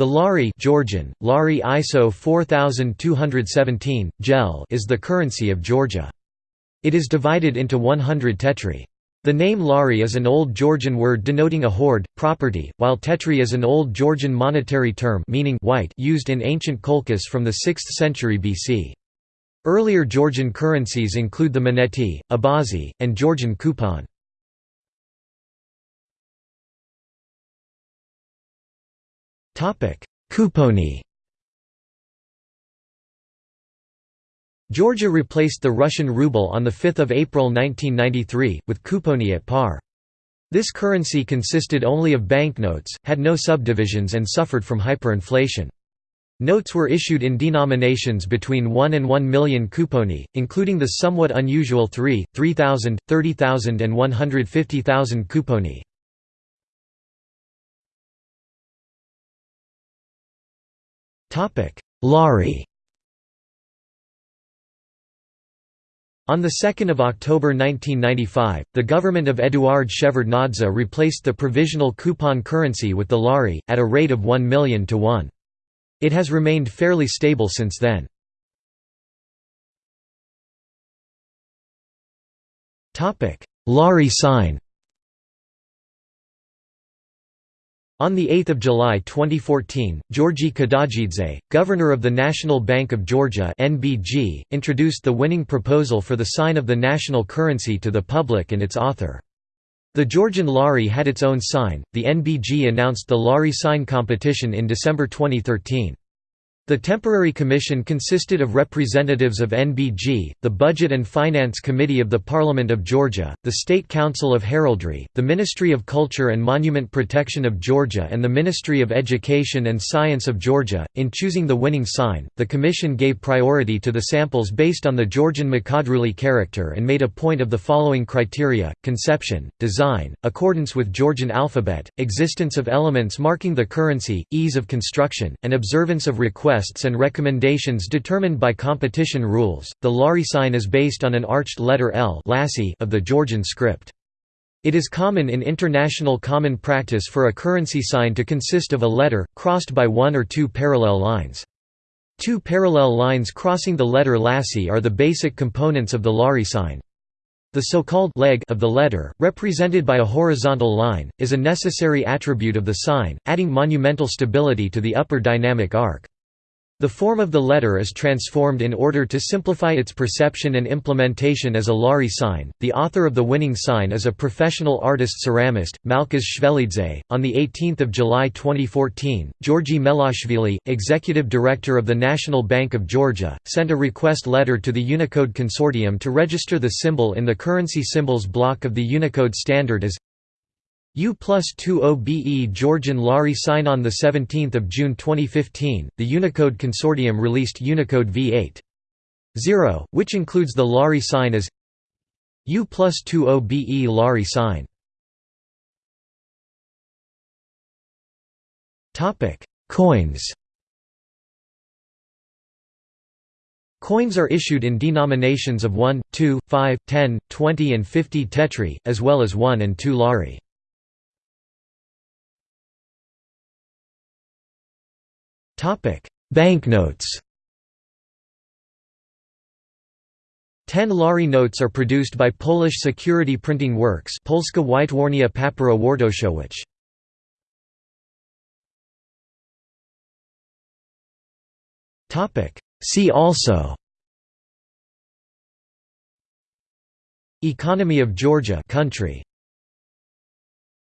The lari Georgian, lari ISO 4217, gel is the currency of Georgia. It is divided into 100 tetri. The name lari is an Old Georgian word denoting a hoard, property, while tetri is an Old Georgian monetary term meaning white used in ancient Colchis from the 6th century BC. Earlier Georgian currencies include the moneti, abazi, and Georgian kupon. Kuponi Georgia replaced the Russian ruble on 5 April 1993, with kuponi at par. This currency consisted only of banknotes, had no subdivisions and suffered from hyperinflation. Notes were issued in denominations between 1 and 1 million kuponi, including the somewhat unusual 3, 3,000, 30,000 and 150,000 kuponi. Lari On 2 October 1995, the government of Eduard Shevardnadze replaced the provisional coupon currency with the lari, at a rate of 1 million to 1. It has remained fairly stable since then. Lari sign On 8 July 2014, Georgi Kadagidze, governor of the National Bank of Georgia (NBG), introduced the winning proposal for the sign of the national currency to the public and its author. The Georgian lari had its own sign. The NBG announced the lari sign competition in December 2013. The temporary commission consisted of representatives of NBG, the Budget and Finance Committee of the Parliament of Georgia, the State Council of Heraldry, the Ministry of Culture and Monument Protection of Georgia, and the Ministry of Education and Science of Georgia. In choosing the winning sign, the commission gave priority to the samples based on the Georgian Mkhedruli character and made a point of the following criteria conception, design, accordance with Georgian alphabet, existence of elements marking the currency, ease of construction, and observance of requests requests and recommendations determined by competition rules. The Lari sign is based on an arched letter L of the Georgian script. It is common in international common practice for a currency sign to consist of a letter, crossed by one or two parallel lines. Two parallel lines crossing the letter Lassi are the basic components of the Lari sign. The so-called leg of the letter, represented by a horizontal line, is a necessary attribute of the sign, adding monumental stability to the upper dynamic arc. The form of the letter is transformed in order to simplify its perception and implementation as a Lari sign. The author of the winning sign is a professional artist ceramist, Malkhaz Shvelidze. On the 18th of July 2014, Georgi Melashvili, executive director of the National Bank of Georgia, sent a request letter to the Unicode Consortium to register the symbol in the currency symbols block of the Unicode standard as U plus 20BE Georgian Lari sign On 17 June 2015, the Unicode Consortium released Unicode V8. 0, which includes the Lari sign as U plus 20BE Lari sign. Coins Coins are issued in denominations of 1, 2, 5, 10, 20 and 50 tetri, as well as 1 and 2 lari. Banknotes Ten lari notes are produced by Polish security printing works Polska Wytwórnia Papierów Wartościowych. See also Economy of Georgia country